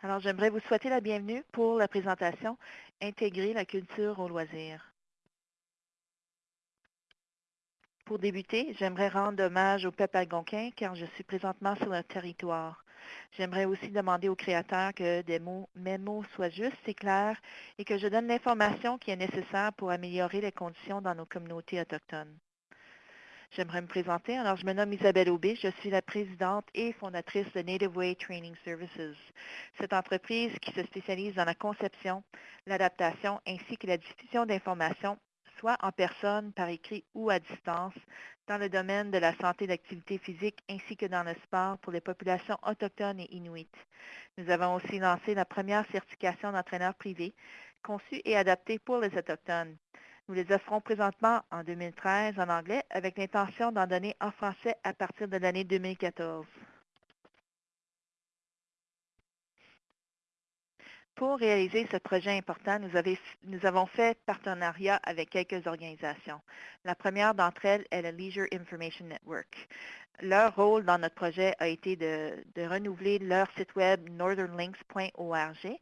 Alors, j'aimerais vous souhaiter la bienvenue pour la présentation Intégrer la culture au loisir. Pour débuter, j'aimerais rendre hommage au peuple algonquin car je suis présentement sur le territoire. J'aimerais aussi demander aux créateurs que des mots, mes mots soient justes et clairs et que je donne l'information qui est nécessaire pour améliorer les conditions dans nos communautés autochtones. J'aimerais me présenter. Alors, je me nomme Isabelle Aubé. Je suis la présidente et fondatrice de Native Way Training Services. Cette entreprise qui se spécialise dans la conception, l'adaptation ainsi que la diffusion d'informations, soit en personne, par écrit ou à distance, dans le domaine de la santé et l'activité physique ainsi que dans le sport pour les populations autochtones et inuites. Nous avons aussi lancé la première certification d'entraîneur privé conçue et adaptée pour les Autochtones. Nous les offrons présentement en 2013 en anglais avec l'intention d'en donner en français à partir de l'année 2014. Pour réaliser ce projet important, nous, avons fait partenariat avec quelques organisations. La première d'entre elles est le Leisure Information Network. Leur rôle dans notre projet a été de, renouveler leur site web northernlinks.org.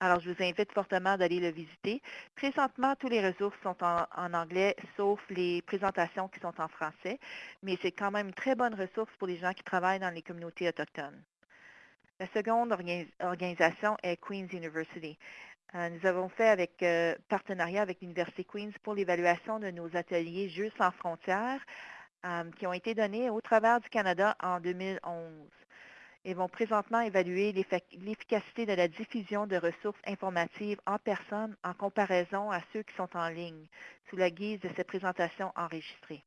Alors, je vous invite fortement d'aller le visiter. Présentement, tous les ressources sont en, anglais, sauf les présentations qui sont en français, mais c'est quand même une très bonne ressource pour les gens qui travaillent dans les communautés autochtones. La seconde organisation est Queen's University. Euh, nous avons fait avec euh, partenariat avec l'Université Queen's pour l'évaluation de nos ateliers Jeux sans frontières euh, qui ont été donnés au travers du Canada en 2011 et vont présentement évaluer l'efficacité de la diffusion de ressources informatives en personne en comparaison à ceux qui sont en ligne, sous la guise de ces présentations enregistrées.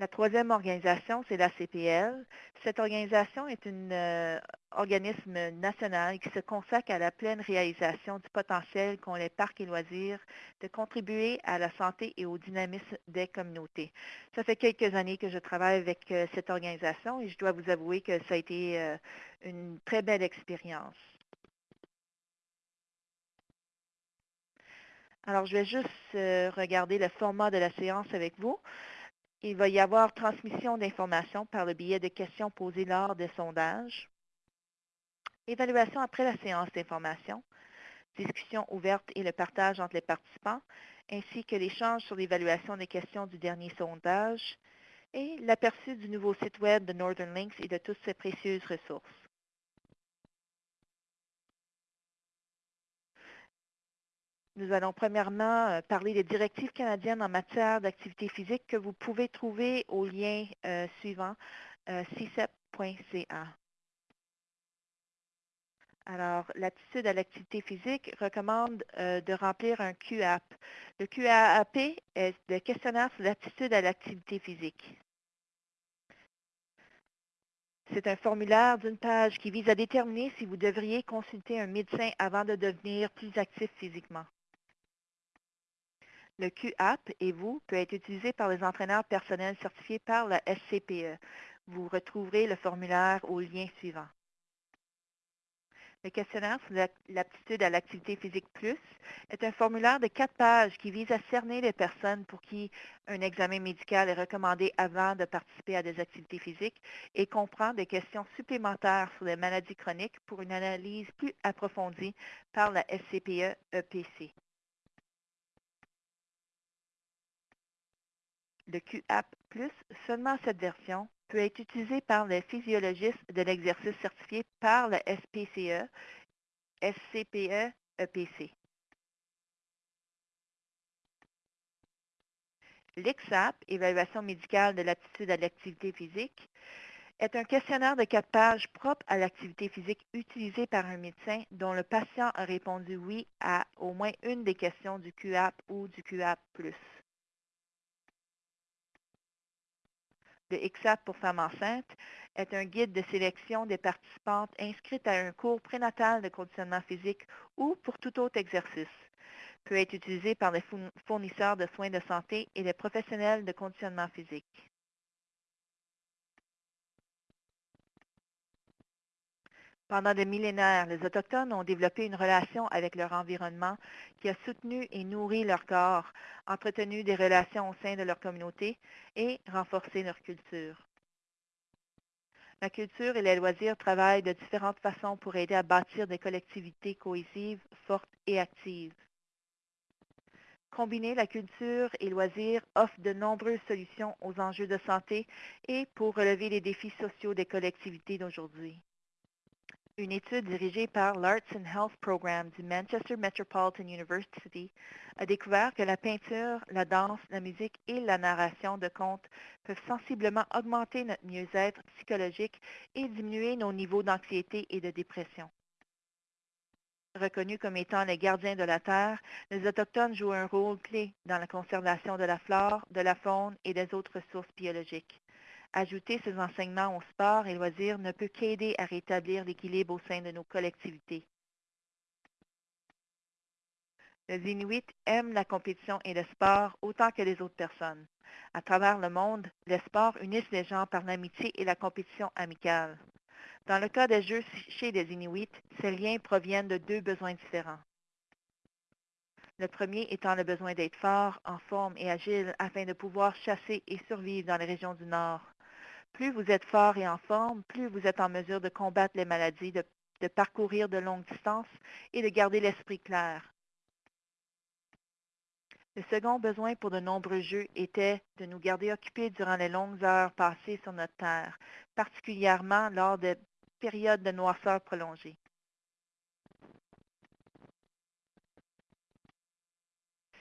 La troisième organisation, c'est la CPL. Cette organisation est un euh, organisme national qui se consacre à la pleine réalisation du potentiel qu'ont les parcs et loisirs de contribuer à la santé et au dynamisme des communautés. Ça fait quelques années que je travaille avec euh, cette organisation et je dois vous avouer que ça a été euh, une très belle expérience. Alors, je vais juste regarder le format de la séance avec vous. Il va y avoir transmission d'informations par le biais de questions posées lors des sondages, évaluation après la séance d'information, discussion ouverte et le partage entre les participants, ainsi que l'échange sur l'évaluation des questions du dernier sondage et l'aperçu du nouveau site Web de Northern Links et de toutes ses précieuses ressources. Nous allons premièrement euh, parler des directives canadiennes en matière d'activité physique que vous pouvez trouver au lien euh, suivant, euh, cicep.ca. Alors, l'attitude à l'activité physique recommande de remplir un QAP. Le QAP est le questionnaire sur l'attitude à l'activité physique. C'est un formulaire d'une page qui vise à déterminer si vous devriez consulter un médecin avant de devenir plus actif physiquement. Le QAP et vous peut être utilisé par les entraîneurs personnels certifiés par la SCPE. Vous retrouverez le formulaire au lien suivant. Le questionnaire sur l'aptitude à l'activité physique plus est un formulaire de quatre pages qui vise à cerner les personnes pour qui un examen médical est recommandé avant de participer à des activités physiques et comprend des questions supplémentaires sur les maladies chroniques pour une analyse plus approfondie par la SCPE-EPC. Le QAP+, seulement cette version, peut être utilisée par les physiologistes de l'exercice certifié par le SPCE, SCPE, EPC. L'ICSAP, Évaluation médicale de l'aptitude à l'activité physique, est un questionnaire de quatre pages propre à l'activité physique utilisé par un médecin dont le patient a répondu oui à au moins une des questions du QAP ou du QAP+. Le XAP pour femmes enceintes est un guide de sélection des participantes inscrites à un cours prénatal de conditionnement physique ou pour tout autre exercice. Peut être utilisé par les fournisseurs de soins de santé et les professionnels de conditionnement physique. Pendant des millénaires, les Autochtones ont développé une relation avec leur environnement qui a soutenu et nourri leur corps, entretenu des relations au sein de leur communauté et renforcé leur culture. La culture et les loisirs travaillent de différentes façons pour aider à bâtir des collectivités cohésives, fortes et actives. Combiner la culture et loisirs offre de nombreuses solutions aux enjeux de santé et pour relever les défis sociaux des collectivités d'aujourd'hui. Une étude dirigée par l'Arts and Health Program du Manchester Metropolitan University a découvert que la peinture, la danse, la musique et la narration de contes peuvent sensiblement augmenter notre mieux-être psychologique et diminuer nos niveaux d'anxiété et de dépression. Reconnus comme étant les gardiens de la Terre, les Autochtones jouent un rôle clé dans la conservation de la flore, de la faune et des autres ressources biologiques. Ajouter ces enseignements au sport et loisirs ne peut qu'aider à rétablir l'équilibre au sein de nos collectivités. Les Inuits aiment la compétition et le sport autant que les autres personnes. À travers le monde, les sports unissent les gens par l'amitié et la compétition amicale. Dans le cas des jeux chez les Inuits, ces liens proviennent de deux besoins différents. Le premier étant le besoin d'être fort, en forme et agile afin de pouvoir chasser et survivre dans les régions du Nord. Plus vous êtes fort et en forme, plus vous êtes en mesure de combattre les maladies, de, parcourir de longues distances et de garder l'esprit clair. Le second besoin pour de nombreux jeux était de nous garder occupés durant les longues heures passées sur notre Terre, particulièrement lors des périodes de noirceur prolongée.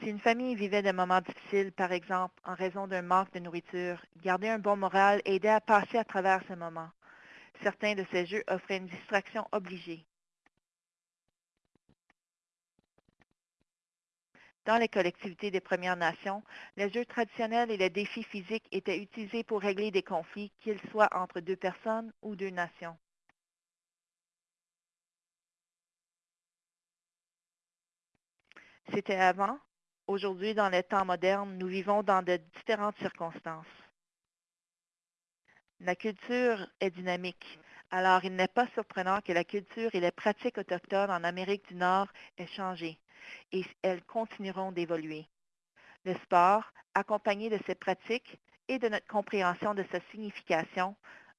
Si une famille vivait des moments difficiles, par exemple en raison d'un manque de nourriture, garder un bon moral aidait à passer à travers ces moments. Certains de ces jeux offraient une distraction obligée. Dans les collectivités des Premières Nations, les jeux traditionnels et les défis physiques étaient utilisés pour régler des conflits, qu'ils soient entre deux personnes ou deux nations. C'était avant. Aujourd'hui, dans les temps modernes, nous vivons dans de différentes circonstances. La culture est dynamique. Alors, il n'est pas surprenant que la culture et les pratiques autochtones en Amérique du Nord aient changé et elles continueront d'évoluer. Le sport, accompagné de ces pratiques et de notre compréhension de sa signification,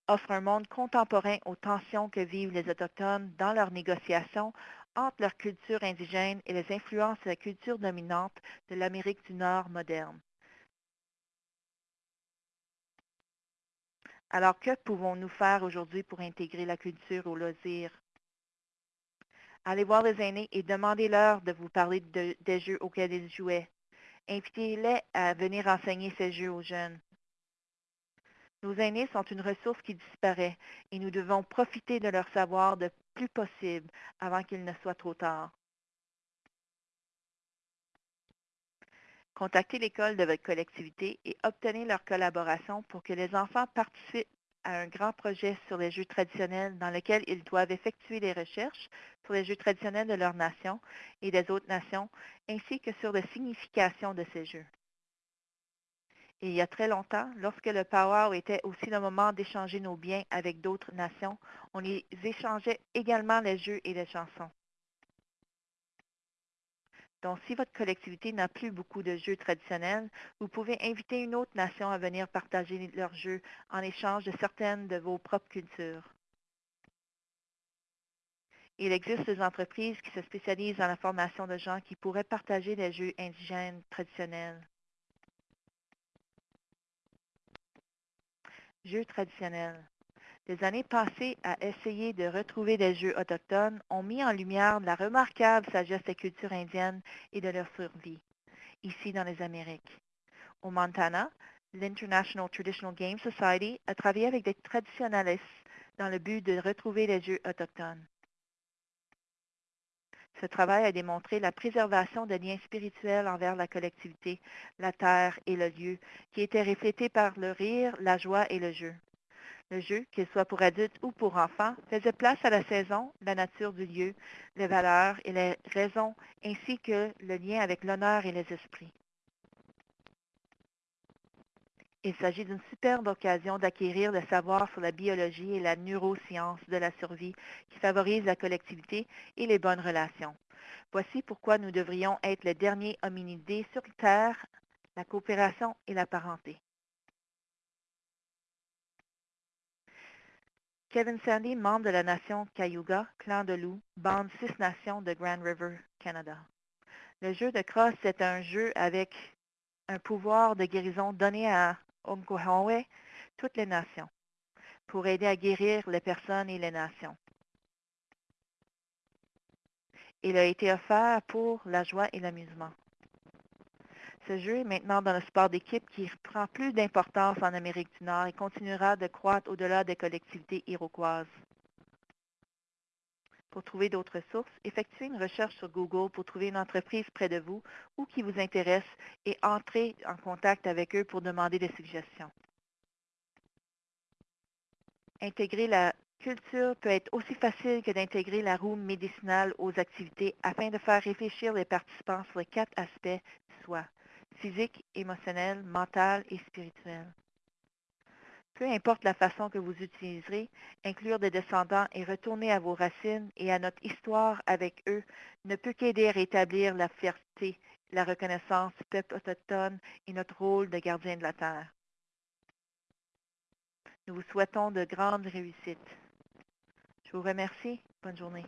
offre un monde contemporain aux tensions que vivent les Autochtones dans leurs négociations entre leur culture indigène et les influences de la culture dominante de l'Amérique du Nord moderne. Alors, que pouvons-nous faire aujourd'hui pour intégrer la culture au loisir? Allez voir les aînés et demandez-leur de vous parler de, des jeux auxquels ils jouaient. Invitez-les à venir enseigner ces jeux aux jeunes. Nos aînés sont une ressource qui disparaît et nous devons profiter de leur savoir le possible avant qu'il ne soit trop tard. Contactez l'école de votre collectivité et obtenez leur collaboration pour que les enfants participent à un grand projet sur les jeux traditionnels dans lequel ils doivent effectuer des recherches sur les jeux traditionnels de leur nation et des autres nations, ainsi que sur la signification de ces jeux. Et il y a très longtemps, lorsque le powwow était aussi le moment d'échanger nos biens avec d'autres nations, on y échangeait également les jeux et les chansons. Donc, si votre collectivité n'a plus beaucoup de jeux traditionnels, vous pouvez inviter une autre nation à venir partager leurs jeux en échange de certaines de vos propres cultures. Il existe des entreprises qui se spécialisent dans la formation de gens qui pourraient partager les jeux indigènes traditionnels. Jeux traditionnels. Les années passées à essayer de retrouver des jeux autochtones ont mis en lumière la remarquable sagesse des cultures indiennes et de leur survie, ici dans les Amériques. Au Montana, l'International Traditional Game Society a travaillé avec des traditionalistes dans le but de retrouver les jeux autochtones. Ce travail a démontré la préservation de liens spirituels envers la collectivité, la terre et le lieu, qui étaient reflétés par le rire, la joie et le jeu. Le jeu, qu'il soit pour adultes ou pour enfants, faisait place à la saison, la nature du lieu, les valeurs et les raisons, ainsi que le lien avec l'honneur et les esprits. Il s'agit d'une superbe occasion d'acquérir le savoir sur la biologie et la neuroscience de la survie qui favorise la collectivité et les bonnes relations. Voici pourquoi nous devrions être les derniers hominidés sur Terre, la coopération et la parenté. Kevin Sandy, membre de la nation Cayuga, clan de loup, bande Six Nations de Grand River, Canada. Le jeu de crosse est un jeu avec un pouvoir de guérison donné à Onkwohwe, toutes les nations, pour aider à guérir les personnes et les nations. Il a été offert pour la joie et l'amusement. Ce jeu est maintenant dans le sport d'équipe qui prend plus d'importance en Amérique du Nord et continuera de croître au-delà des collectivités iroquoises. Pour trouver d'autres sources, effectuez une recherche sur Google pour trouver une entreprise près de vous ou qui vous intéresse et entrez en contact avec eux pour demander des suggestions. Intégrer la culture peut être aussi facile que d'intégrer la roue médicinale aux activités afin de faire réfléchir les participants sur les quatre aspects du soi, physique, émotionnel, mental et spirituel. Peu importe la façon que vous utiliserez, inclure des descendants et retourner à vos racines et à notre histoire avec eux ne peut qu'aider à rétablir la fierté, la reconnaissance du peuple autochtone et notre rôle de gardien de la Terre. Nous vous souhaitons de grandes réussites. Je vous remercie. Bonne journée.